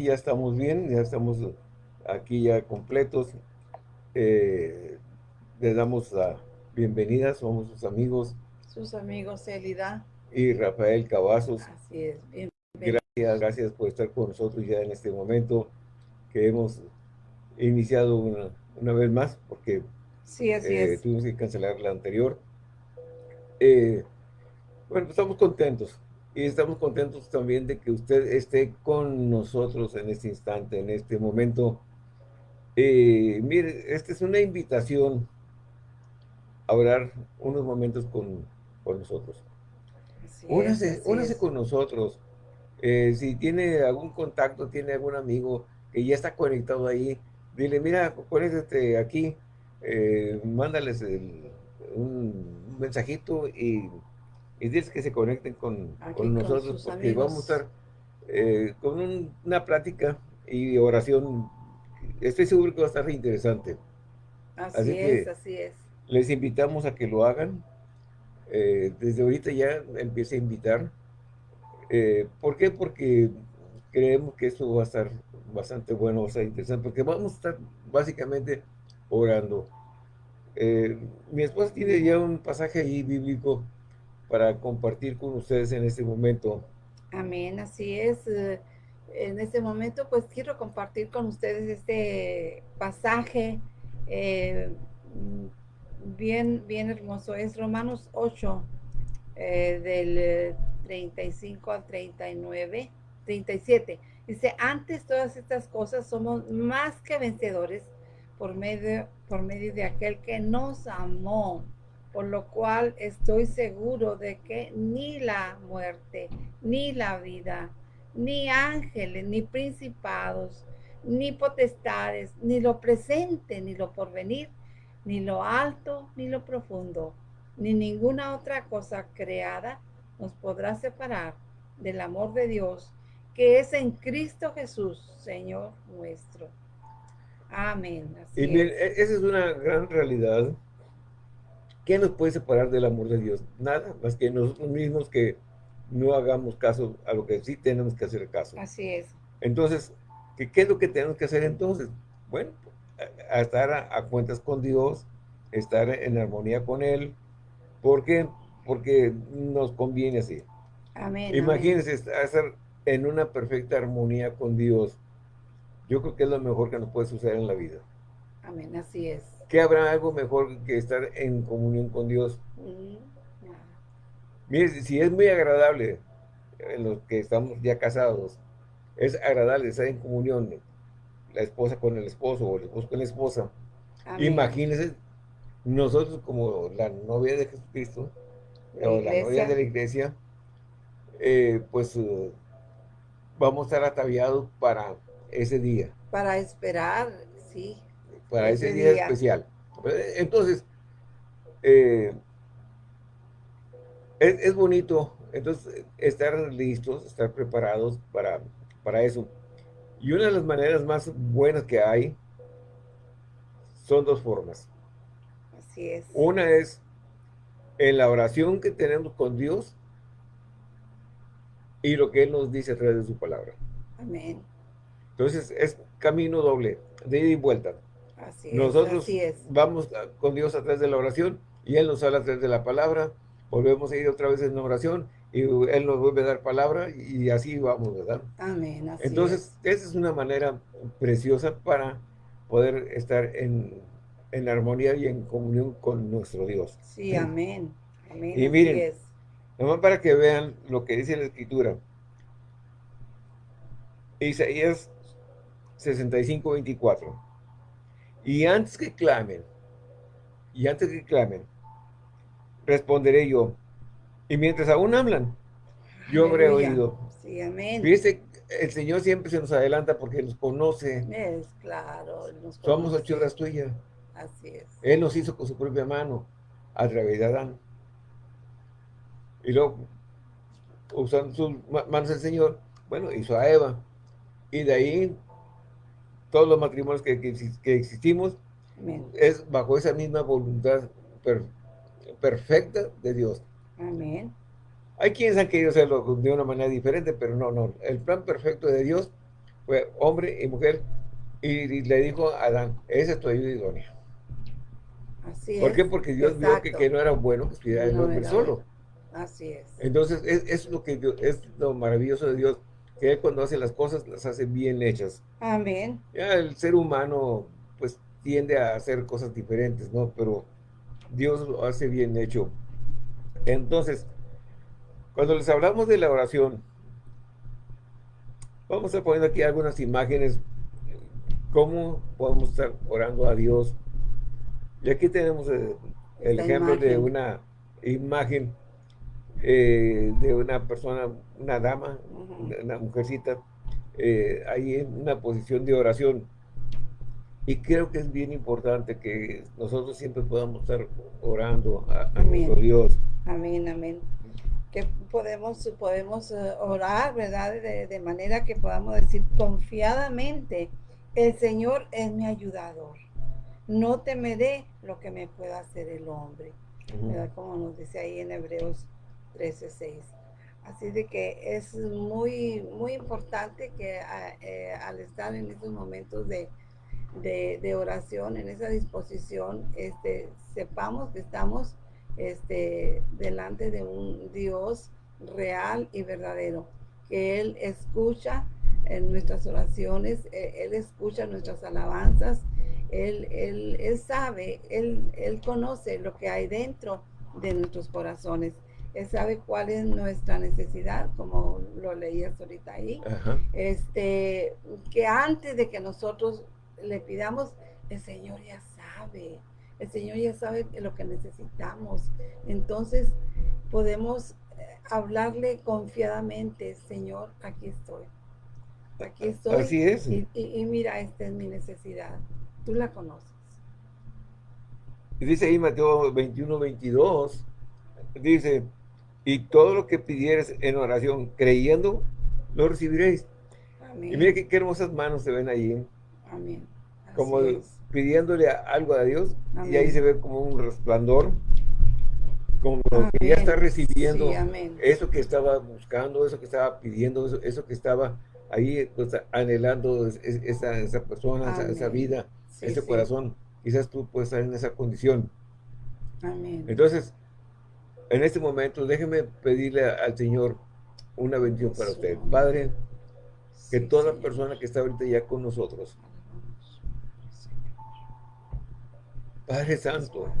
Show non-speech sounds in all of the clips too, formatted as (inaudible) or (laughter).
aquí ya estamos bien, ya estamos aquí ya completos. Eh, les damos la bienvenida, somos sus amigos. Sus amigos Elida. Y Rafael Cavazos. Así es. Gracias, gracias por estar con nosotros ya en este momento que hemos iniciado una, vez más, porque sí, así eh, tuvimos que cancelar la anterior. Eh, bueno, pues estamos contentos. Y estamos contentos también de que usted esté con nosotros en este instante, en este momento. Eh, mire, esta es una invitación a orar unos momentos con, nosotros. únase, con nosotros. Eh, si tiene algún contacto, tiene algún amigo que ya está conectado ahí, dile, mira, conéctate aquí, eh, mándales un mensajito y y diles que se conecten con, nosotros porque vamos a estar eh, con una plática y oración. Estoy seguro que va a estar interesante. Así, es, así es. Les invitamos a que lo hagan. Eh, desde ahorita ya empiece a invitar. Eh, ¿Por qué? Porque creemos que esto va a estar bastante bueno, va a estar interesante, porque vamos a estar básicamente orando. mi esposa tiene ya un pasaje ahí bíblico para compartir con ustedes en este momento. Amén, así es. Eh, en este momento, pues quiero compartir con ustedes este pasaje eh, bien, bien hermoso. Es Romanos 8, eh, del 35 al 39, 37. Dice, antes todas estas cosas somos más que vencedores por medio, por medio de aquel que nos amó por lo cual estoy seguro de que ni la muerte, ni la vida, ni ángeles, ni principados, ni potestades, ni lo presente, ni lo porvenir, ni lo alto, ni lo profundo, ni ninguna otra cosa creada nos podrá separar del amor de Dios que es en Cristo Jesús, Señor nuestro. Amén. y bien, e-, esa es una gran realidad ¿Qué nos puede separar del amor de Dios? Nada, más que nosotros mismos que no hagamos caso a lo que sí tenemos que hacer caso. Así es. Entonces, ¿qué, qué es lo que tenemos que hacer entonces? Bueno, a, estar a, cuentas con Dios, estar en armonía con Él. ¿Por qué? Porque nos conviene así. Amén. Imagínense estar en una perfecta armonía con Dios. Yo creo que es lo mejor que nos puede suceder en la vida. Amén, así es. ¿Qué habrá algo mejor que estar en comunión con Dios? Mire, si es muy agradable en los que estamos ya casados, es agradable estar en comunión, la esposa con el esposo o el esposo con la esposa. Imagínense nosotros como la novia de Jesucristo, o la novia de la iglesia, eh, pues uh, vamos a estar ataviados para ese día. Para esperar, sí para ese, día, especial. Entonces, eh, es, bonito entonces estar listos, estar preparados para, para eso. Y una de las maneras más buenas que hay son dos formas. Así es. Una es en la oración que tenemos con Dios y lo que Él nos dice a través de su palabra. Amén. Entonces es camino doble, de ida y vuelta. Nosotros vamos con Dios a través de la oración y Él nos habla a través de la palabra. Volvemos a ir otra vez en oración y Él nos vuelve a dar palabra y así vamos, ¿verdad? Amén. Entonces, esa es una manera preciosa para poder estar en, armonía y en comunión con nuestro Dios. Sí, amén. amén y miren, nomás para que vean lo que dice la Escritura. Isaías 65, 24. Y antes que clamen, y antes que clamen, responderé yo. Y mientras aún hablan, yo habré oído. Sí, amén. Fíjese, el Señor siempre se nos adelanta porque nos conoce. Es claro. Somos ochuras tuyas. Así es. Él nos hizo con su propia mano, a través de Adán. Y luego, usando sus manos del Señor, bueno, hizo a Eva. Y de ahí todos los matrimonios que, que, existimos, es bajo esa misma voluntad perfecta de Dios. Amén. Hay quienes han querido hacerlo de una manera diferente, pero no, no. El plan perfecto de Dios fue hombre y mujer, y, le dijo a Adán, esa es tu ayuda idónea. Así ¿Por qué? Porque Dios vio que, no era bueno que estuviera el hombre solo. Así es. Entonces, es, lo que es lo maravilloso de Dios, que Él cuando hace las cosas, las hace bien hechas. Amén. Ya el ser humano, pues, tiende a hacer cosas diferentes, ¿no? Pero Dios lo hace bien hecho. Entonces, cuando les hablamos de la oración, vamos a poner aquí algunas imágenes, cómo podemos estar orando a Dios. Y aquí tenemos eh, el, ejemplo de una imagen eh, de una persona, una dama, una, mujercita, eh, ahí en una posición de oración. Y creo que es bien importante que nosotros siempre podamos estar orando a, nuestro Dios. Amén, amén. Que podemos, podemos eh, orar, ¿verdad? De, de, manera que podamos decir confiadamente, el Señor es mi ayudador. No temeré lo que me pueda hacer el hombre. ¿verdad? Como nos dice ahí en Hebreos 13.6. Así de que es muy, muy importante que eh, al estar en estos momentos de, de, oración, en esa disposición, este, sepamos que estamos este, delante de un Dios real y verdadero, que Él escucha en nuestras oraciones, e, Él escucha nuestras alabanzas, Él, él, él sabe, él, él conoce lo que hay dentro de nuestros corazones. Él sabe cuál es nuestra necesidad, como lo leías ahorita ahí. Este, que antes de que nosotros le pidamos, el Señor ya sabe. El Señor ya sabe lo que necesitamos. Entonces podemos eh, hablarle confiadamente, Señor, aquí estoy. Aquí estoy. Así es. Y, y mira, esta es mi necesidad. Tú la conoces. Y dice ahí Mateo 21, 22, dice, y todo lo que pidieres en oración, creyendo, lo recibiréis. Y mira qué, hermosas manos se ven ahí. ¿eh? Amén. como pidiéndole algo a Dios, y ahí se ve como un resplandor, como que ya está recibiendo eso que estaba buscando, eso que estaba pidiendo, eso, que estaba ahí pues, anhelando esa, esa persona, esa, vida, ese corazón. Quizás tú puedes estar en esa condición. Amén. Entonces, en este momento, déjeme pedirle al Señor una bendición para usted. Padre, que toda persona que está ahorita ya con nosotros, Padre Santo,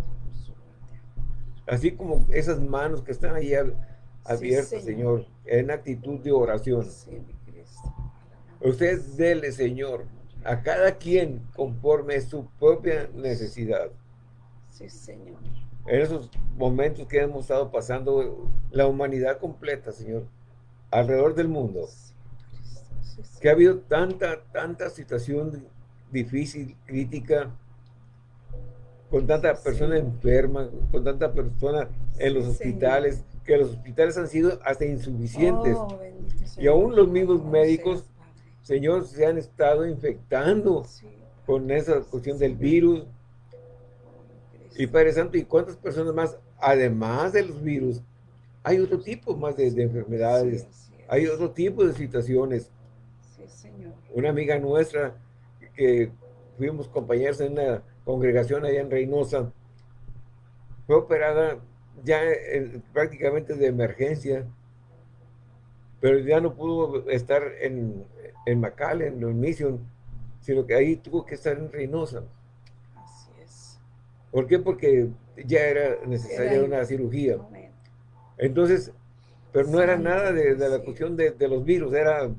así como esas manos que están ahí abiertas, Señor, en actitud de oración. Usted dele, Señor, a cada quien conforme su propia necesidad. Sí, Señor en esos momentos que hemos estado pasando la humanidad completa, Señor, alrededor del mundo, que ha habido tanta, tanta situación difícil, crítica, con tanta persona enferma, con tanta persona en los hospitales, que los hospitales han sido hasta insuficientes. Oh, y aún los mismos médicos, Señor, se han estado infectando con esa cuestión del virus, y Padre Santo, ¿y cuántas personas más, además de los virus, hay otro tipo más de, enfermedades, hay otro tipo de situaciones? Sí, Señor. Una amiga nuestra, que fuimos compañeros en una congregación allá en Reynosa, fue operada ya prácticamente de emergencia, pero ya no pudo estar en, en McAllen, en Mission, sino que ahí tuvo que estar en Reynosa. ¿Por qué? Porque ya era necesaria una cirugía. Entonces, pero no era nada de, la cuestión de, los virus, era...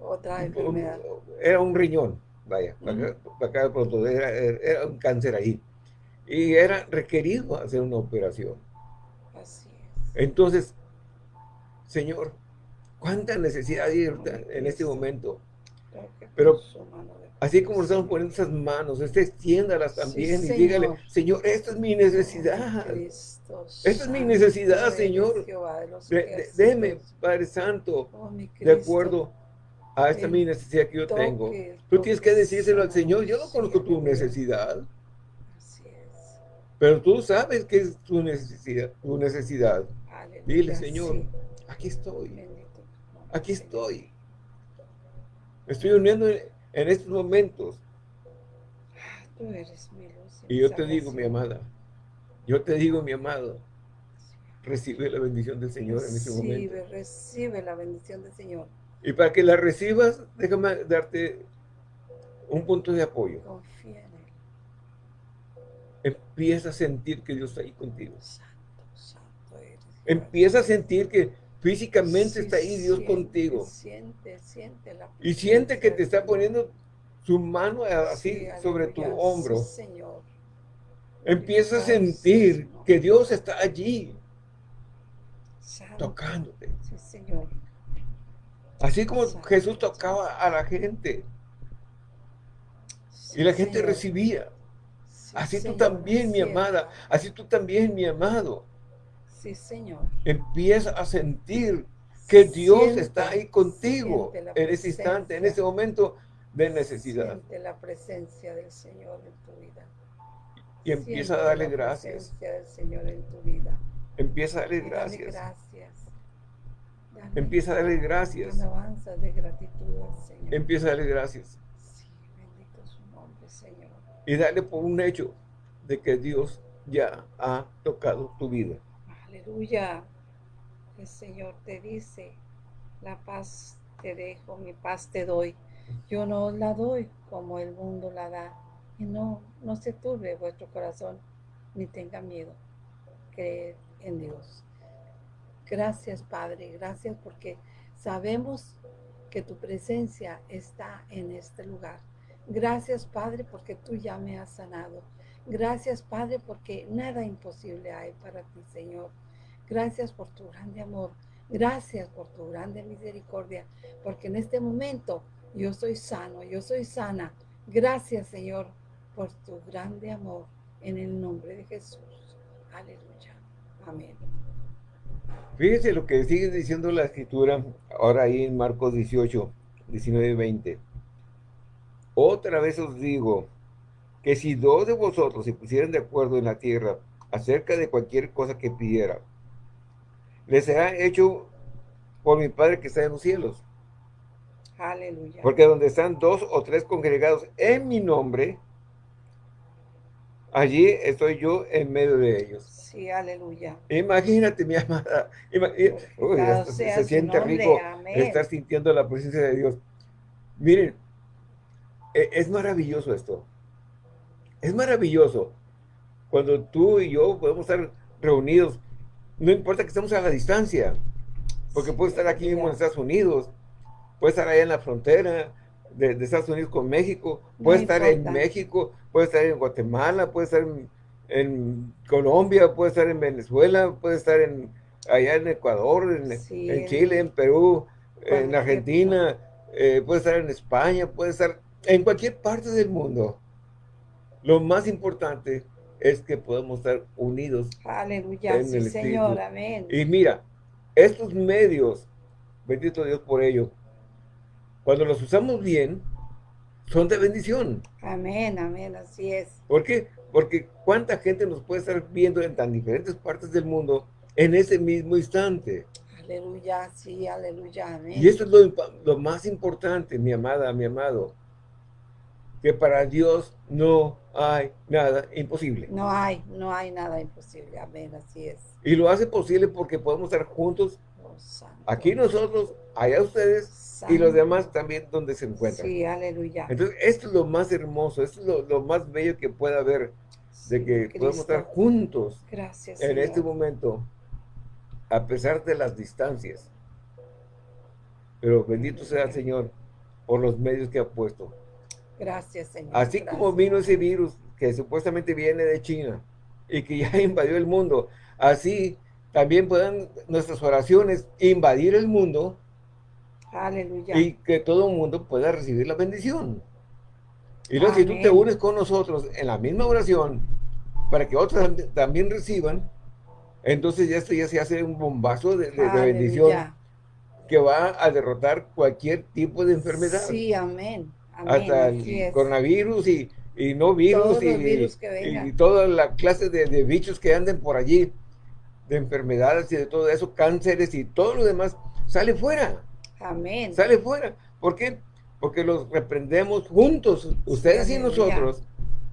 Otra enfermedad. era un riñón, vaya, acá, pronto, era, un cáncer ahí. Y era requerido hacer una operación. Así es. Entonces, Señor, ¿cuánta necesidad hay en este momento? Pero Así como estamos poniendo esas manos, usted extiéndalas también y dígale, Señor, esta es mi necesidad. esta es mi necesidad, Señor. Déme, Padre Santo, oh, de acuerdo a esta mi necesidad que yo tengo. Tú tienes que decírselo al Señor. Yo no conozco tu necesidad. Pero tú sabes que es tu necesidad. Tu necesidad. Dile, Señor, aquí estoy. Aquí estoy. Me estoy uniendo en, estos momentos. Tú eres mi luz. Y yo te digo, mi amada, yo te digo, mi amado, recibe la bendición del Señor en ese momento. Recibe, recibe la bendición del Señor. Y para que la recibas, déjame darte un punto de apoyo. Confía en Él. Empieza a sentir que Dios está ahí contigo. Santo, santo eres. Empieza a sentir que físicamente está ahí Dios contigo. Siente, siente la Y siente que te está poniendo su mano así sobre tu hombro. Señor. Empieza a sentir que Dios está allí. Tocándote. Sí, Señor. Así como Jesús tocaba a la gente. y la gente recibía. así tú también, mi amada. Así tú también, mi amado. Sí, Señor. Empieza a sentir que Dios está ahí contigo en ese instante, en ese momento de necesidad. Siente la presencia del Señor en tu vida. Y empieza a darle gracias. Presencia del Señor en tu vida. Empieza a darle gracias. gracias. empieza a darle gracias. Alabanza de gratitud al Señor. Empieza a darle gracias. Sí, bendito su nombre, Señor. Y dale por un hecho de que Dios ya ha tocado tu vida. Aleluya. El Señor te dice, la paz te dejo, mi paz te doy. Yo no la doy como el mundo la da. Y no, no se turbe vuestro corazón, ni tenga miedo. Creed en Dios. Gracias, Padre. Gracias porque sabemos que tu presencia está en este lugar. Gracias, Padre, porque tú ya me has sanado. Gracias, Padre, porque nada imposible hay para ti, Señor. Gracias por tu grande amor. Gracias por tu grande misericordia, porque en este momento yo soy sano, yo soy sana. Gracias, Señor, por tu grande amor en el nombre de Jesús. Aleluya. Amén. Fíjese lo que sigue diciendo la escritura ahora ahí en Marcos 18, 19 y 20. Otra vez os digo que si dos de vosotros se pusieran de acuerdo en la tierra acerca de cualquier cosa que pidiera, les será hecho por mi Padre que está en los cielos. Aleluya. Porque donde están dos o tres congregados en mi nombre, allí estoy yo en medio de ellos. Sí, aleluya. Imagínate, mi amada. se, siente rico estar sintiendo la presencia de Dios. Miren, e, es maravilloso esto. Es maravilloso cuando tú y yo podemos estar reunidos no importa que estemos a la distancia, porque puede estar aquí mismo en Estados Unidos, puede estar allá en la frontera de, Estados Unidos con México, puede estar en México, puede estar en Guatemala, puede estar en, Colombia, puede estar en Venezuela, puede estar en allá en Ecuador, en, Chile, en Perú, en Argentina, eh, puede estar en España, puede estar en cualquier parte del mundo. Lo más importante es que podemos estar unidos. Aleluya, sí, Señor, amén. Y mira, estos medios, bendito Dios por ello, cuando los usamos bien, son de bendición. Amén, amén, así es. ¿Por qué? Porque cuánta gente nos puede estar viendo en tan diferentes partes del mundo en ese mismo instante. Aleluya, sí, aleluya, amén. Y esto es lo, lo más importante, mi amada, mi amado que para Dios no hay nada imposible. No hay, no hay nada imposible. Amén, así es. Y lo hace posible porque podemos estar juntos. Oh, aquí nosotros, allá ustedes y los demás también donde se encuentran. Sí, aleluya. Entonces, esto es lo más hermoso, esto es lo, más bello que pueda haber, de que podemos estar juntos Gracias, en este momento, a pesar de las distancias. Pero bendito sea el Señor por los medios que ha puesto. Gracias, Señor. Así como vino ese virus que supuestamente viene de China y que ya (laughs) invadió el mundo, así también puedan nuestras oraciones invadir el mundo Aleluya. y que todo el mundo pueda recibir la bendición. Y luego si tú te unes con nosotros en la misma oración para que otros también reciban, entonces ya esto ya se hace un bombazo de, de bendición que va a derrotar cualquier tipo de enfermedad. Sí, amén hasta el coronavirus y, no virus y, toda la clase de, bichos que anden por allí, de enfermedades y de todo eso, cánceres y todo lo demás, sale fuera. Amén. Sale fuera. ¿Por qué? porque los reprendemos juntos, ustedes y nosotros,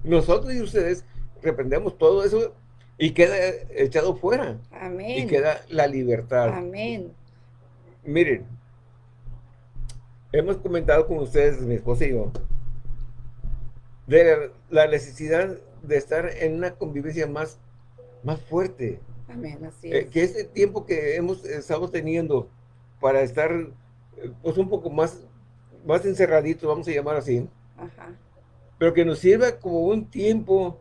nosotros y ustedes reprendemos todo eso y queda echado fuera. Amén. Y queda la libertad. Amén. Miren, hemos comentado con ustedes, mi esposa y yo, de la necesidad de estar en una convivencia más, más fuerte. Amén, así eh, es. que este tiempo que hemos estado teniendo para estar eh, pues un poco más, más encerraditos, vamos a llamar así, Ajá. pero que nos sirva como un tiempo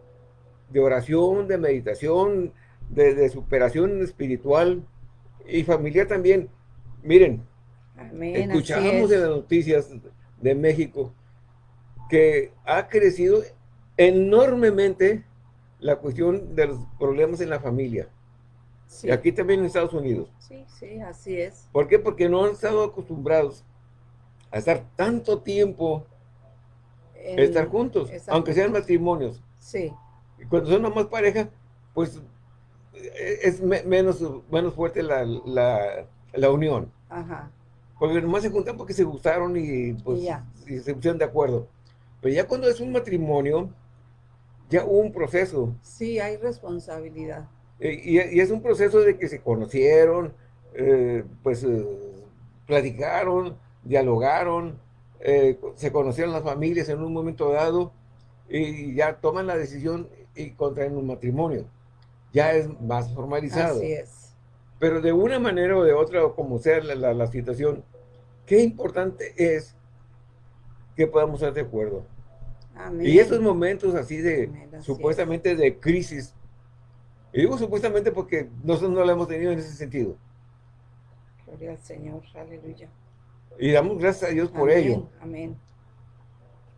de oración, de meditación, de, de superación espiritual y familiar también. Miren, Amén, escuchamos en las noticias de México que ha crecido enormemente la cuestión de los problemas en la familia. Sí. Y aquí también en Estados Unidos. Sí, sí, así es. ¿Por qué? Porque no han estado acostumbrados a estar tanto tiempo En- estar juntos, aunque sean matrimonios. Sí, Y Cuando son nomás pareja, pues eh, es me- menos, menos fuerte la, la, la unión. ajá. Porque nomás se juntan porque se gustaron y pues Y ya. y se pusieron de acuerdo. Pero ya cuando es un matrimonio, ya hubo un proceso. Sí, hay responsabilidad. Eh, Y, y es un proceso de que se conocieron, eh, pues eh, platicaron, dialogaron, eh, se conocieron las familias en un momento dado y ya toman la decisión y contraen un matrimonio. Ya es más formalizado. Así es. Pero de una manera o de otra, o como sea la, la- la situación, qué importante es que podamos estar de acuerdo. Amén. Y estos momentos así de, Amén, supuestamente de crisis, y digo supuestamente porque nosotros no lo hemos tenido en ese sentido, Gloria al Señor, aleluya. y damos gracias a Dios por Amén, ello, Amén.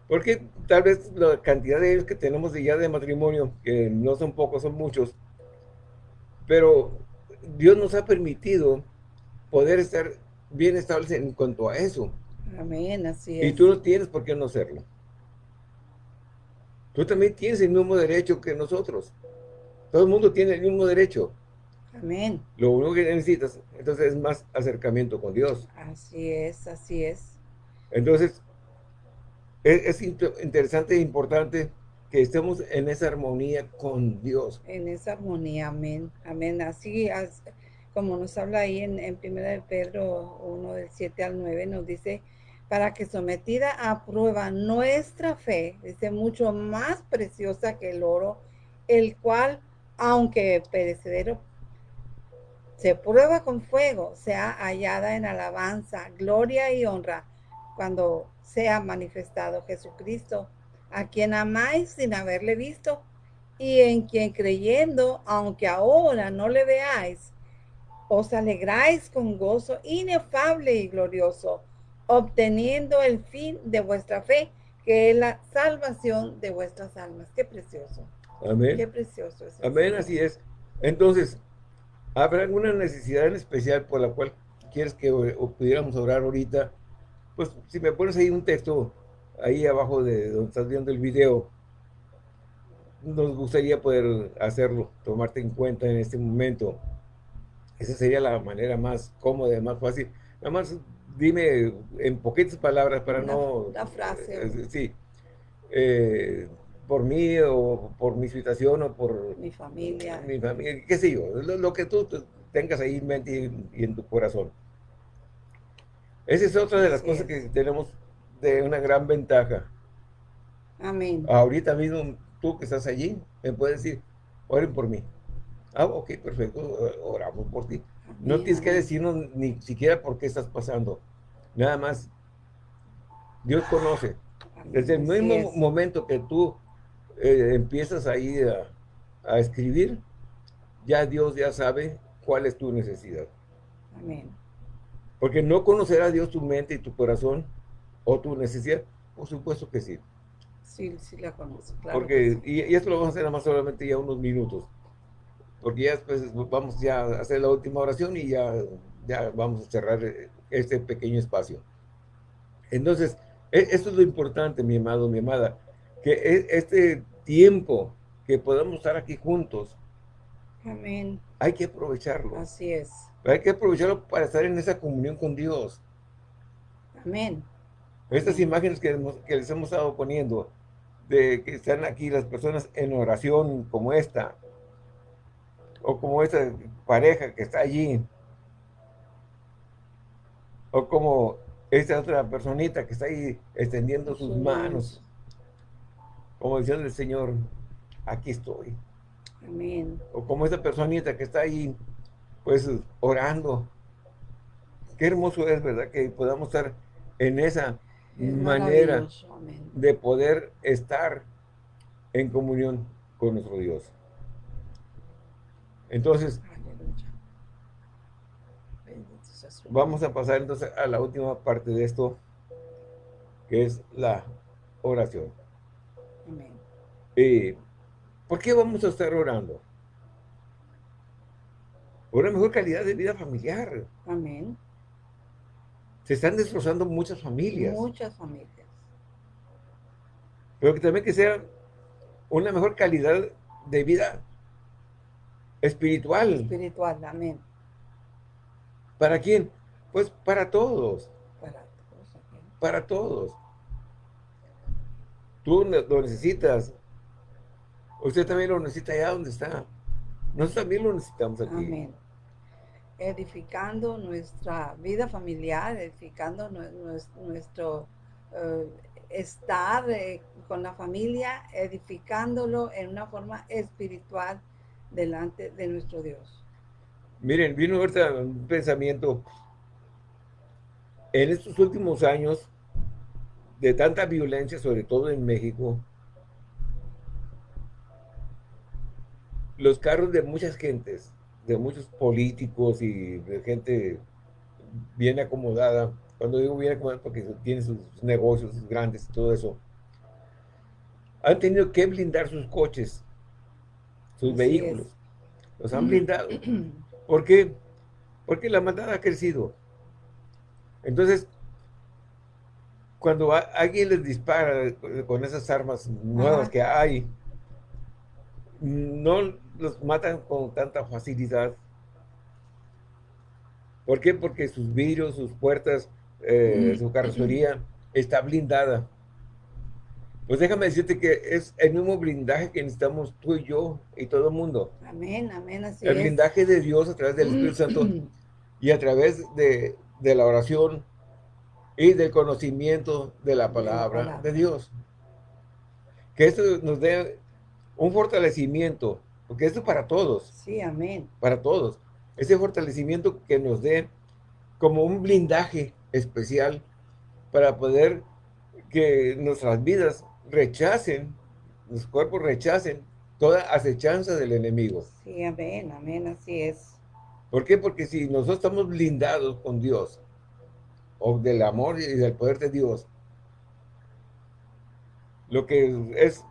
porque tal vez la cantidad de ellos que tenemos de ya de matrimonio, que no son pocos, son muchos, pero Dios nos ha permitido poder estar bien estables en cuanto a eso, Amén, así y es. tú no tienes por qué no hacerlo. Tú también tienes el mismo derecho que nosotros. Todo el mundo tiene el mismo derecho. Amén. Lo único que necesitas, entonces, es más acercamiento con Dios. Así es, así es. Entonces, es, es int- interesante e importante que estemos en esa armonía con Dios. En esa armonía, amén. Amén. Así as- como nos habla ahí en, 1 de Pedro 1 del 7 al 9, nos dice, para que sometida a prueba nuestra fe, dice, mucho más preciosa que el oro, el cual, aunque perecedero, se prueba con fuego, sea hallada en alabanza, gloria y honra, cuando sea manifestado Jesucristo, a quien amáis sin haberle visto, y en quien creyendo, aunque ahora no le veáis, os alegráis con gozo inefable y glorioso, obteniendo el fin de vuestra fe, que es la salvación de vuestras almas. Qué precioso, qué Amén. precioso es. el Amén, Señor. así es. Entonces, ¿habrá alguna necesidad en especial por la cual quieres que o pudiéramos orar ahorita? Pues si me pones ahí un texto, ahí abajo de donde estás viendo el video, nos gustaría poder hacerlo, tomarte en cuenta en este momento. Esa sería la manera más cómoda, más fácil. Nada más dime en poquitas palabras para Una- no... una frase. eh, sí. Eh, por mí o por mi situación o por Mi familia. mi familia, qué sé yo, lo, lo que tú te- tengas ahí en mente y, y en tu corazón. Esa es otra de las Así cosas que tenemos de una gran ventaja. Amén. Ahorita mismo, tú que estás allí, me puedes decir, oren por mí. Ah, ok, perfecto, oramos por ti. No tienes que decirnos ni siquiera por qué estás pasando. Nada más, Dios conoce. Desde el así mismo es. momento que tú eh, empiezas ahí a, a escribir, ya Dios ya sabe cuál es tu necesidad. Amén. Porque no conocerá Dios tu mente y tu corazón o tu necesidad. Por supuesto que sí. Sí, sí la conozco. Claro Porque, que y, y esto lo vamos a hacer nada más solamente ya unos minutos. Porque ya después vamos ya a hacer la última oración y ya, ya vamos a cerrar eh, este pequeño espacio. Entonces, e- esto es lo importante, mi amado, mi amada, que e- este tiempo que podamos estar aquí juntos. Amén. hay que aprovecharlo. Así es. Hay que aprovecharlo para estar en esa comunión con Dios. Amén. Estas imágenes que, que les hemos estado poniendo, de que están aquí las personas en oración como esta, o como esta pareja que está allí, o como esta otra personita que está ahí extendiendo sus manos, como diciendo el Señor, aquí estoy. Amén. O como esa personita que está ahí, pues, orando. Qué hermoso es, ¿verdad? Que podamos estar en esa manera de poder estar en comunión con nuestro Dios. Entonces, vamos a pasar entonces a la última parte de esto, que es la oración. Amén. Eh, ¿Por qué vamos a estar orando? Por una mejor calidad de vida familiar. Amén. Se están destrozando muchas familias. Muchas familias. Pero que también que sea una mejor calidad de vida espiritual. Espiritual, amén. ¿Para quién? Pues para todos. Para todos. Para todos. Tú lo necesitas. Usted también lo necesita allá donde está. Nosotros también lo necesitamos aquí. Amén. Edificando nuestra vida familiar, edificando nuestro eh, estar eh, con la familia, edificándolo en una forma espiritual delante de nuestro Dios. Miren, vino ahorita un pensamiento. En estos últimos años, de tanta violencia, sobre todo en México, los carros de muchas gentes, de muchos políticos y de gente bien acomodada, cuando digo bien acomodada porque tienen sus negocios grandes y todo eso, han tenido que blindar sus coches, sus vehículos. Los han blindado. (clears throat) ¿Por qué? Porque la maldad ha crecido. Entonces, cuando alguien les dispara con esas armas nuevas que hay, no los matan con tanta facilidad. ¿Por qué? Porque sus vidrios, sus puertas, eh, su carrocería está blindada. Pues déjame decirte que es el mismo blindaje que necesitamos tú y yo y todo el mundo. Amén, amén, así El blindaje de Dios a través del Espíritu Santo y a través de, la oración y del conocimiento de la palabra de Dios. Que esto nos dé un fortalecimiento, porque esto es para todos. Sí, amén. Para todos. Ese fortalecimiento que nos dé como un blindaje especial para poder que nuestras vidas rechacen, los cuerpos rechacen toda acechanza del enemigo. Sí, amén, amén, así es. ¿Por qué? Porque si nosotros estamos blindados con Dios, o del amor y del poder de Dios, lo que es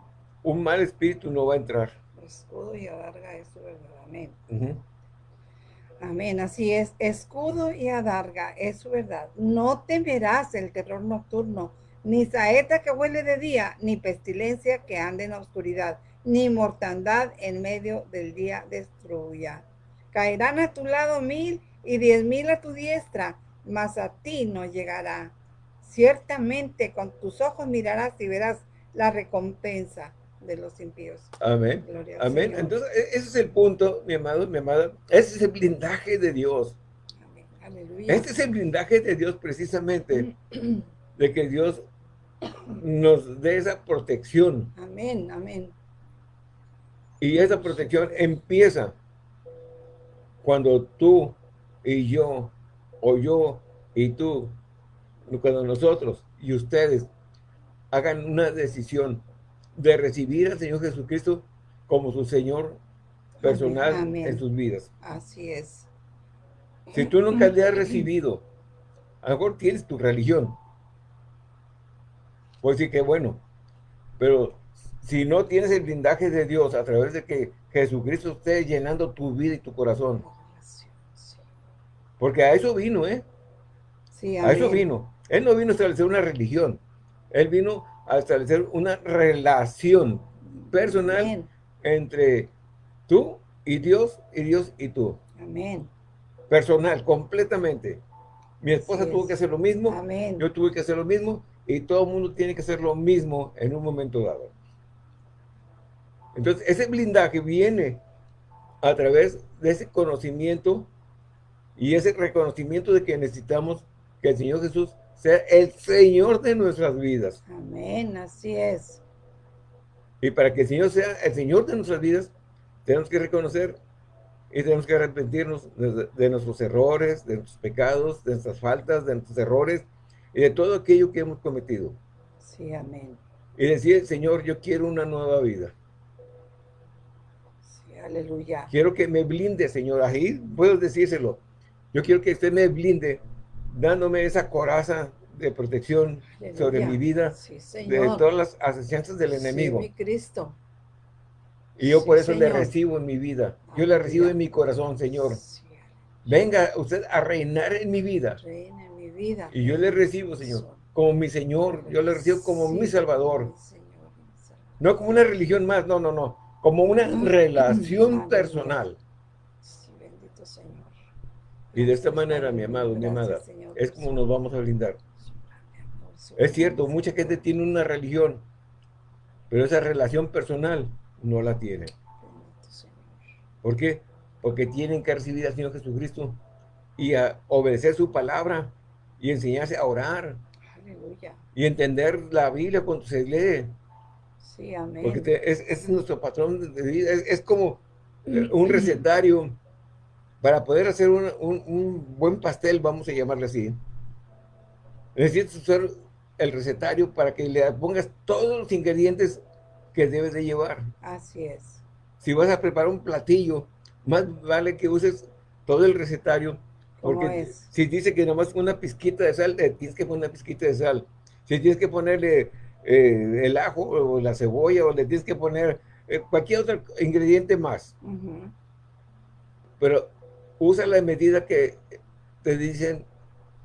un mal espíritu no va a entrar. Escudo y adarga, eso es amén. Amén, así es. Escudo y adarga, es su verdad. No temerás el terror nocturno, ni saeta que huele de día, ni pestilencia que ande en oscuridad, ni mortandad en medio del día destruya. Caerán a tu lado mil y diez mil a tu diestra, mas a ti no llegará. Ciertamente con tus ojos mirarás y verás la recompensa de los impíos. Amén. Amén. Entonces, e-, ese es el punto, mi amado, mi amada. Ese es el blindaje de Dios. Amén. Aleluya. Este es el blindaje de Dios precisamente, (clears throat) de que Dios nos dé esa protección. Amén, amén. Y esa protección empieza cuando tú y yo, o yo y tú, cuando nosotros y ustedes hagan una decisión de recibir al Señor Jesucristo como su Señor personal en sus vidas. Así es. Si tú nunca le has recibido, a lo mejor tienes tu religión, pues sí que bueno. Pero si no tienes el blindaje de Dios a través de que Jesucristo esté llenando tu vida y tu corazón. Porque a eso vino, ¿eh? Sí, a eso vino. Él no vino a establecer una religión. Él vino a establecer una relación personal entre tú y Dios y Dios y tú. Amén. Personal, completamente. Mi esposa tuvo que hacer lo mismo, yo tuve que hacer lo mismo, y todo el mundo tiene que hacer lo mismo en un momento dado. Entonces, ese blindaje viene a través de ese conocimiento y ese reconocimiento de que necesitamos que el Señor Jesús sea el Señor de nuestras vidas. Amén, así es. Y para que el Señor sea el Señor de nuestras vidas, tenemos que reconocer y tenemos que arrepentirnos de, nuestros errores, de nuestros pecados, de nuestras faltas, de nuestros errores y de todo aquello que hemos cometido. Sí, amén. Y decir, Señor, yo quiero una nueva vida. Sí, aleluya. Quiero que me blinde, Señor. Ahí puedo decírselo. Yo quiero que usted me blinde, dándome esa coraza de protección sobre mi vida, de todas las asociaciones del enemigo. Sí, mi Cristo. Y yo por eso le recibo en mi vida. Yo le recibo en mi corazón, Señor. Venga usted a reinar en mi vida. Vida. Y yo le recibo, Señor, como mi Señor. Yo le recibo como mi Salvador. No como una religión más, no, no, no. Como una relación personal. Y de esta manera, mi amado, mi amada, es como nos vamos a brindar. Es cierto, mucha gente tiene una religión, pero esa relación personal no la tiene. ¿Por qué? Porque tienen que recibir al Señor Jesucristo y a obedecer su palabra y enseñarse a orar. Y entender la Biblia cuando se lee. Sí, amén. Porque ese es, nuestro patrón de vida. Es, como un recetario para poder hacer un, un, buen pastel, vamos a llamarle así. Necesitas usar el recetario para que le pongas todos los ingredientes que debes de llevar. Así es. Si vas a preparar un platillo, más vale que uses todo el recetario, porque si dice que nomás una pizquita de sal, tienes que poner una pizquita de sal. Si tienes que ponerle eh, el ajo o la cebolla, o le tienes que poner eh, cualquier otro ingrediente más. Pero usa la medida que te dicen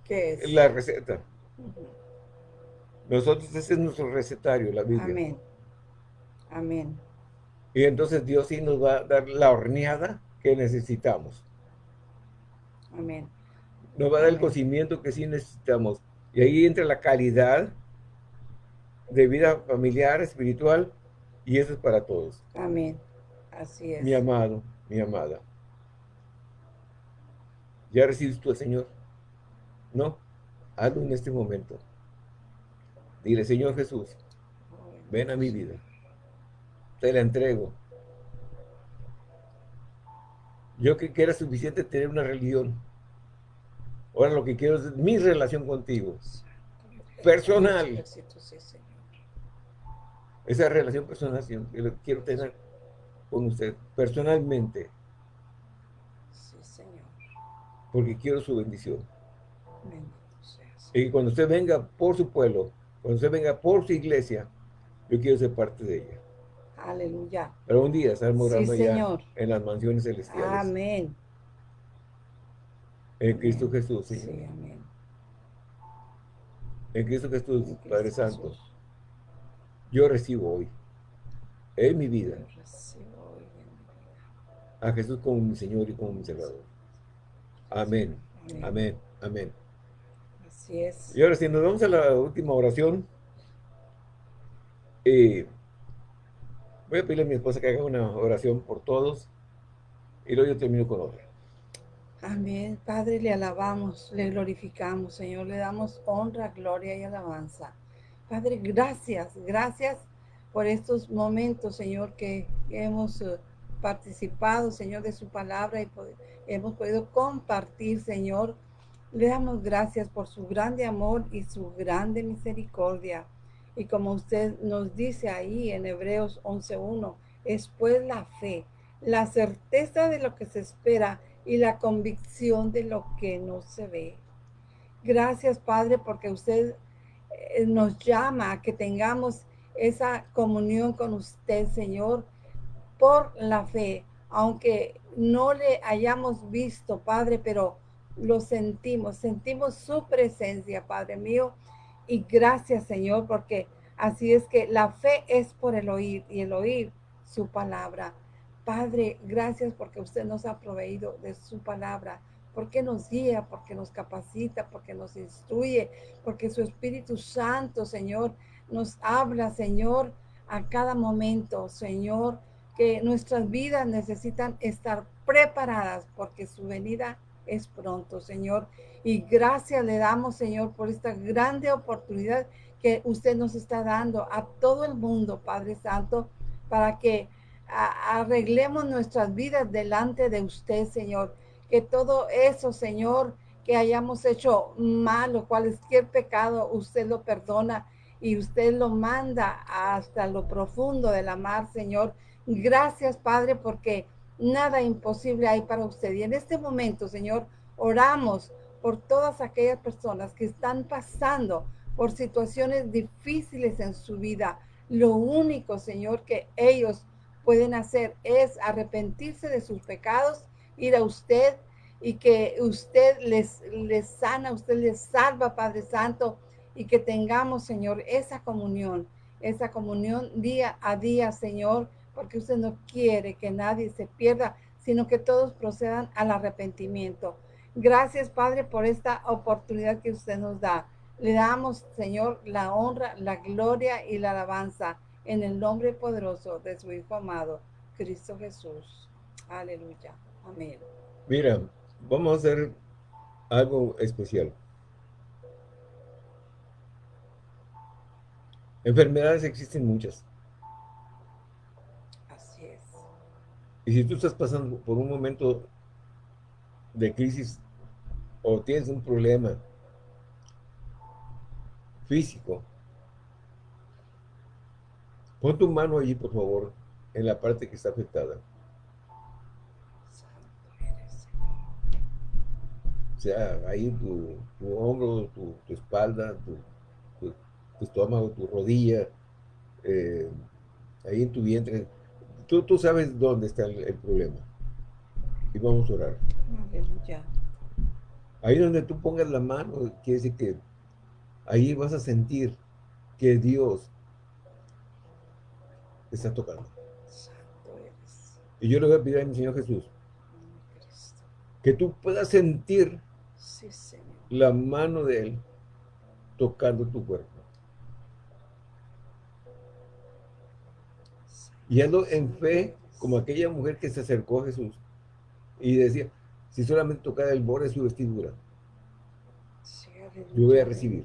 es? la receta. Nosotros, ese es nuestro recetario, la Biblia. Amén. Amén. Y entonces Dios sí nos va a dar la horneada que necesitamos. Amén. Nos va a dar el cocimiento que sí necesitamos. Y ahí entra la calidad de vida familiar, espiritual, y eso es para todos. Amén. Así es. Mi amado, mi amada. ¿Ya recibes tú al Señor? ¿No? Hazlo en este momento. Dile, Señor Jesús, ven a mi vida te la entrego. Yo que, era suficiente tener una religión. Ahora lo que quiero es mi relación contigo. Personal. Esa relación personal que quiero tener con usted, personalmente. Sí, Señor. Porque quiero su bendición. Y cuando usted venga por su pueblo, cuando usted venga por su iglesia, yo quiero ser parte de ella. Aleluya. Pero un día estar morando ya en las mansiones celestiales. Amén. En Cristo Jesús, Sí, amén. En Cristo Jesús, Padre Santo. Yo recibo hoy, en mi vida, a Jesús como mi Señor y como mi Salvador. Amén. Amén. Amén. Así es. Y ahora si nos vamos a la última oración, eh, Voy a pedirle a mi esposa que haga una oración por todos y luego yo termino con otra. Amén. Padre, le alabamos, le glorificamos, Señor, le damos honra, gloria y alabanza. Padre, gracias, gracias por estos momentos, Señor, que hemos eh, participado, Señor, de su palabra y hemos podido compartir, Señor. Le damos gracias por su grande amor y su grande misericordia. Y como usted nos dice ahí en Hebreos 11.1, es pues la fe, la certeza de lo que se espera y la convicción de lo que no se ve. Gracias, Padre, porque usted eh, nos llama a que tengamos esa comunión con usted, Señor, por la fe, aunque no le hayamos visto, Padre, pero lo sentimos, sentimos su presencia, Padre mío, y gracias, Señor, porque así es que la fe es por el oír y el oír su palabra. Padre, gracias porque usted nos ha proveído de su palabra porque nos guía, porque nos capacita, porque nos instruye, porque su Espíritu Santo, Señor, nos habla, Señor, a cada momento, Señor, que nuestras vidas necesitan estar preparadas porque su venida es pronto, Señor. Y gracias le damos, Señor, por esta grande oportunidad que usted nos está dando a todo el mundo, Padre Santo, para que arreglemos nuestras vidas delante de usted, Señor. Que todo eso, Señor, que hayamos hecho mal o cualquier pecado, usted lo perdona y usted lo manda hasta lo profundo de la mar, Señor. Gracias, Padre, porque nada imposible hay para usted. Y en este momento, Señor, oramos por todas aquellas personas que están pasando por situaciones difíciles en su vida. Lo único, Señor, que ellos pueden hacer es arrepentirse de sus pecados, ir a usted y que usted les, les sana, usted les salva, Padre Santo, y que tengamos, Señor, esa comunión, esa comunión día a día, Señor, porque usted no quiere que nadie se pierda, sino que todos procedan al arrepentimiento. Gracias, Padre, por esta oportunidad que usted nos da. Le damos, Señor, la honra, la gloria y la alabanza en el nombre poderoso de su Hijo amado, Cristo Jesús. Aleluya. Amén. Mira, vamos a hacer algo especial. Enfermedades existen muchas. Así es. Y si tú estás pasando por un momento de crisis o tienes un problema físico, pon tu mano allí, por favor, en la parte que está afectada. O sea, ahí tu, hombro, tu, espalda, tu, estómago, tu rodilla, eh, ahí en tu vientre. Tú, tú sabes dónde está el, el problema. Y vamos a orar. Aleluya. Ahí donde tú pongas la mano, quiere decir que ahí vas a sentir que Dios está tocando. Y yo le voy a pedir a mi Señor Jesús que tú puedas sentir la mano de Él tocando tu cuerpo. Y ando en fe como aquella mujer que se acercó a Jesús y decía, si solamente tocara el borde de su vestidura, yo voy a recibir.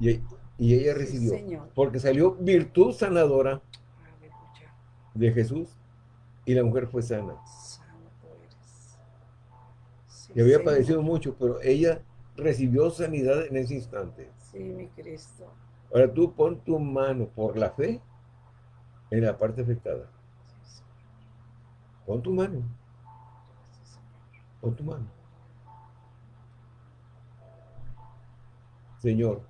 Y, ella recibió, porque salió virtud sanadora de Jesús y la mujer fue sana. y había padecido mucho, pero ella recibió sanidad en ese instante. Sí, mi Cristo. Ahora tú pon tu mano por la fe en la parte afectada. Pon tu mano. Pon tu mano. Señor.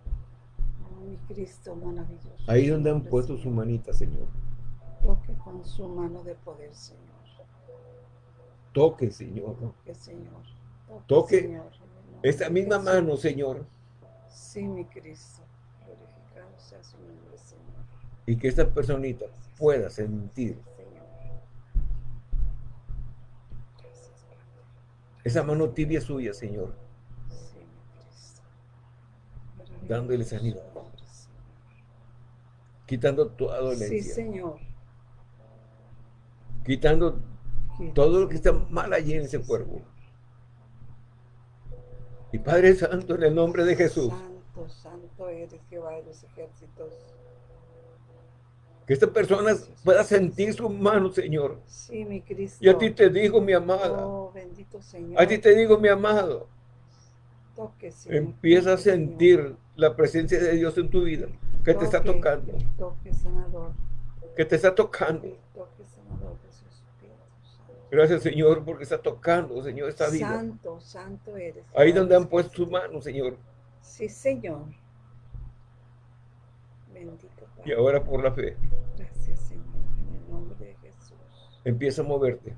mi Cristo maravilloso. Ahí donde han puesto su manita, Señor. Toque con su mano de poder, Señor. Toque, Señor. Toque, Señor. Toque, esta misma mano, Señor. Sí, mi Cristo. Glorificado sea su nombre, Señor. Y que esta personita pueda sentir Esa mano tibia suya, Señor. Dándole sanidad. Quitando toda dolencia. Sí, Señor. Quitando todo lo que está mal allí en ese cuerpo. Y Padre Santo, en el nombre de Jesús. Santo, santo eres Jehová de los ejércitos. Que esta persona pueda sentir su mano, Señor. Sí, mi Cristo. Y a ti te digo, mi amada. Oh, bendito Señor. A ti te digo, mi amado. Toque, Señor. Empieza a sentir la presencia de Dios en tu vida. Que te está tocando. Toque, sanador. Que te está tocando. Toque, Gracias, Señor, porque está tocando, Señor, esta vida. Santo, santo eres. Ahí donde han puesto su mano, Señor. Sí, Señor. Bendito y ahora por la fe. Gracias, Señor, en el nombre de Jesús. Empieza a moverte.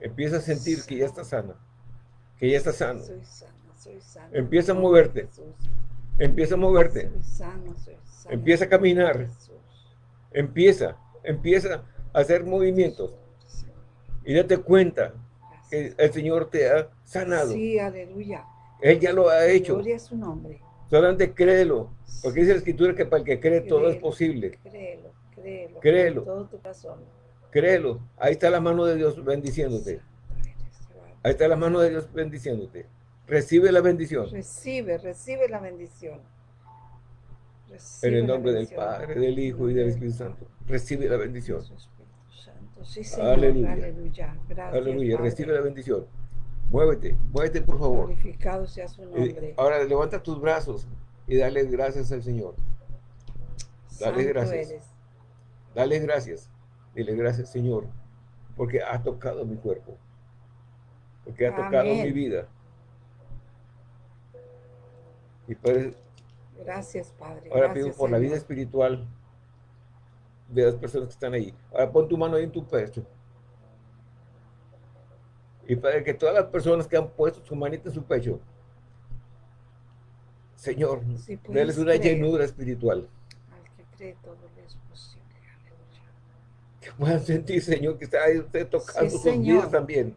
Empieza a sentir que ya está sana. Que ya está sano. Soy sana, soy sana. Empieza a moverte. Empieza a moverte. Soy sano, soy sano. Empieza a caminar. Empieza, empieza a hacer movimientos. Y date cuenta que el Señor te ha sanado. Sí, aleluya. Él ya lo ha hecho. Gloria a su nombre. Solamente créelo. Porque dice la escritura que para el que cree todo es posible. Créelo, créelo. Créelo. todo tu corazón. Créelo. Ahí está la mano de Dios bendiciéndote. Ahí está la mano de Dios bendiciéndote. Recibe la bendición. Recibe, recibe la bendición. en el nombre del Padre, del Hijo y del Espíritu Santo. Recibe la bendición. Sí, Señor. Aleluya. Aleluya. Gracias, Aleluya. Recibe la bendición. Muévete, muévete por favor. Glorificado sea su nombre. Ahora levanta tus brazos y dale gracias al Señor. Dale gracias. Dale gracias. Dile gracias, Señor, porque ha tocado mi cuerpo. Porque ha tocado mi vida. Y gracias, Padre. Ahora pido por la vida espiritual de las personas que están ahí. Ahora pon tu mano ahí en tu pecho. Y para que todas las personas que han puesto su manita en su pecho, Señor, sí, una llenura espiritual. Al que cree todo es posible. Que puedan sentir, Señor, que está ahí usted tocando sus vidas también.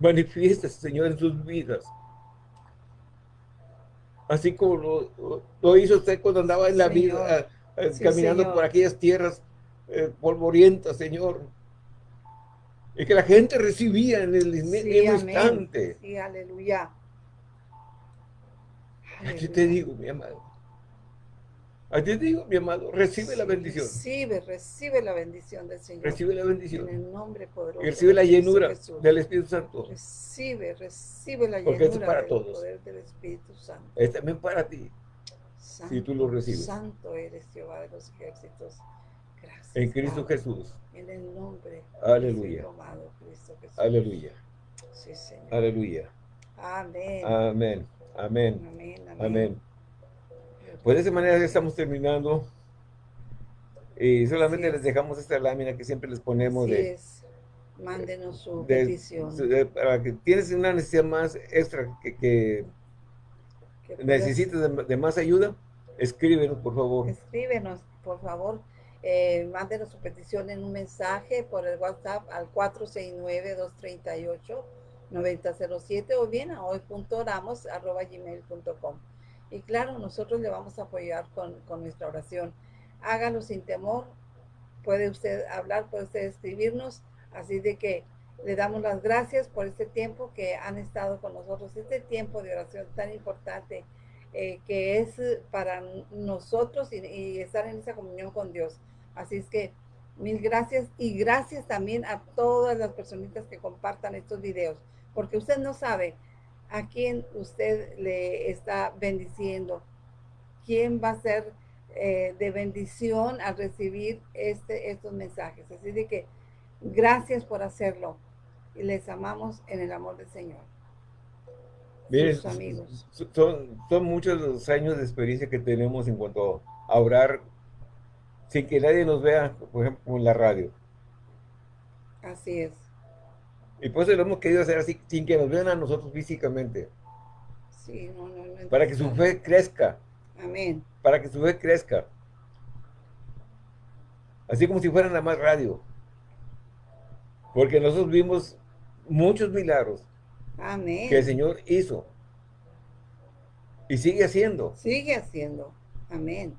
Manifiesta, Señor, en sus vidas. Así como lo, hizo usted cuando andaba en la vida, eh, caminando por aquellas tierras eh, polvorienta, Señor. Y que la gente recibía en el mismo instante. Sí, aleluya. Aquí te digo, mi amado. Aquí te digo, mi amado, recibe la bendición. Recibe, recibe la bendición del Señor. Recibe la bendición. En el nombre poderoso. Y recibe la llenura del Espíritu Santo. Recibe, recibe la Porque llenura es para del todos. poder del Espíritu Santo. Es también para ti. si tú lo recibes. Santo eres Jehová de los ejércitos. En Cristo Jesús. En el nombre. Aleluya. Cristo Jesús. Aleluya. Sí, Señor. Aleluya. Amén. Amén. Amén. Amén. Amén. Pues de esa manera estamos terminando. Y solamente les dejamos esta lámina que siempre les ponemos de... Es. Mándenos su petición. para que tienes una necesidad más extra que, que, necesites de, de más ayuda, escríbenos, por favor. Escríbenos, por favor eh, mándenos su petición en un mensaje por el WhatsApp al 469-238-9007 o bien a hoy.oramos.gmail.com. Y claro, nosotros le vamos a apoyar con, con nuestra oración. Hágalo sin temor. Puede usted hablar, puede usted escribirnos. Así de que le damos las gracias por este tiempo que han estado con nosotros, este tiempo de oración tan importante eh, que es para nosotros y, estar en esa comunión con Dios. Así es que mil gracias y gracias también a todas las personitas que compartan estos videos, porque usted no sabe a quién usted le está bendiciendo, quién va a ser eh, de bendición al recibir este, estos mensajes. Así de que gracias por hacerlo y les amamos en el amor del Señor. Miren, amigos. Son, son muchos los años de experiencia que tenemos en cuanto a orar sin que nadie nos vea, por ejemplo, en la radio. Así es. Y por eso lo hemos querido hacer así, sin que nos vean a nosotros físicamente. Sí, no, no, no Para que su fe crezca. Amén. Para que su fe crezca. Así como si fuera nada más radio. Porque nosotros vimos muchos milagros. Amén. Que el Señor hizo. Y sigue haciendo. Sigue haciendo. Amén.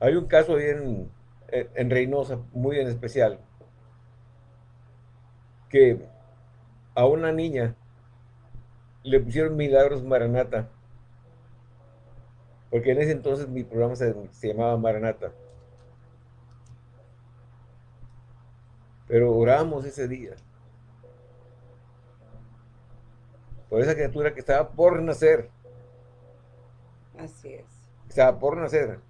Hay un caso ahí en, Reynosa, muy en especial, que a una niña le pusieron Milagros Maranata, porque en ese entonces mi programa se, llamaba Maranata. Pero oramos ese día. Por esa criatura que estaba por nacer. Así es. Estaba por nacer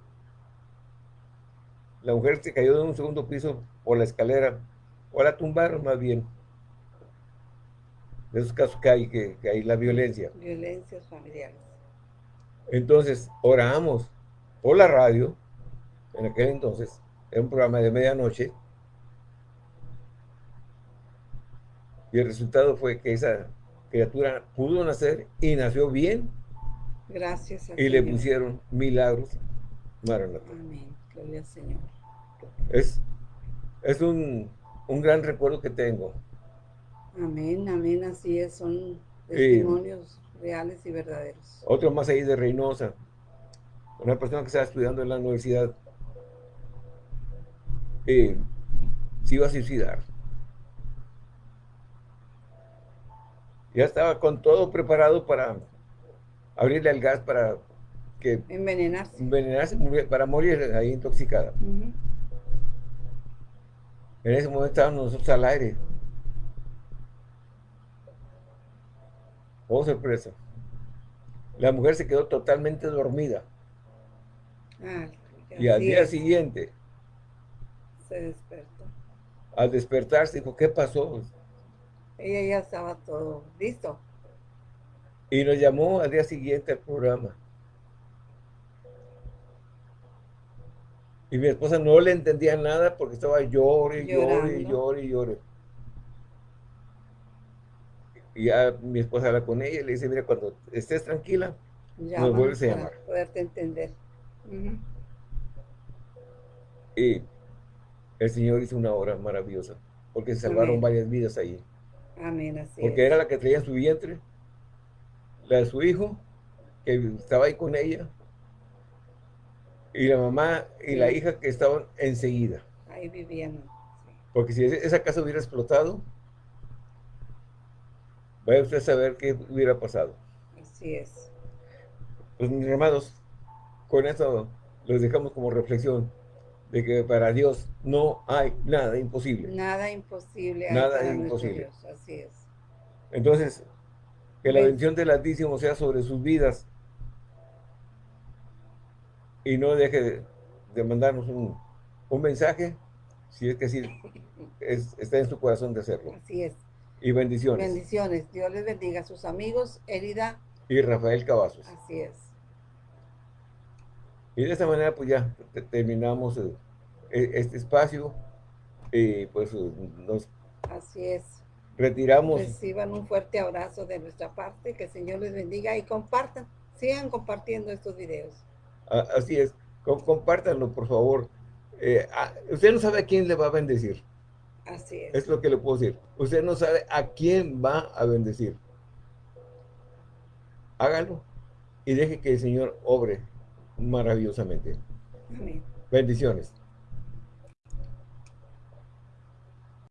la mujer se cayó de un segundo piso por la escalera, o la tumbaron más bien. De esos casos que hay, que, hay la violencia. Violencias familiares. Entonces, oramos por la radio, en aquel entonces, era un programa de medianoche, y el resultado fue que esa criatura pudo nacer y nació bien. Gracias. y le pusieron milagros Maranatha. Amén. Gloria al Señor. Es, es un, un gran recuerdo que tengo. Amén, amén, así es, son testimonios reales y verdaderos. Otro más ahí de Reynosa, una persona que estaba estudiando en la universidad, eh, se iba a suicidar. Ya estaba con todo preparado para abrirle al gas para que... Envenenarse. Envenenarse, para morir ahí intoxicada. En ese momento estábamos nosotros al aire. Oh, sorpresa. La mujer se quedó totalmente dormida. Ah, y al día siguiente se despertó. Al despertarse dijo, ¿qué pasó? Ella ya estaba todo listo. Y nos llamó al día siguiente al programa. Y mi esposa no le entendía nada porque estaba llore, llore, llore, llore. Y ya mi esposa habla con ella y le dice, mira, cuando estés tranquila, nos vuelves a llamar. poderte entender. Y el Señor hizo una obra maravillosa, porque se salvaron varias vidas ahí. Amén, así Porque era la que traía su vientre, la de su hijo, que estaba ahí con ella, y la mamá y la hija que estaban enseguida. Ahí vivían. Porque si esa casa hubiera explotado, vaya usted a saber qué hubiera pasado. Así es. Pues mis hermanos, con esto los dejamos como reflexión de que para Dios no hay nada imposible. Nada imposible. Nada imposible. Así es. Entonces, que la bendición del Altísimo sea sobre sus vidas y no deje de, mandarnos un, mensaje, si es que sí está en su corazón de hacerlo. Así es. Y bendiciones. Bendiciones. Dios les bendiga a sus amigos, Herida. Y Rafael Cavazos. Así es. Y de esta manera pues ya terminamos eh, e, este espacio y pues nos Así es. retiramos. Reciban un fuerte abrazo de nuestra parte, que el Señor les bendiga y compartan, sigan compartiendo estos videos. Así es, compártanlo por favor. Eh, usted no sabe a quién le va a bendecir. Así es. Es lo que le puedo decir. Usted no sabe a quién va a bendecir. Hágalo y deje que el Señor obre maravillosamente. Amén. Bendiciones.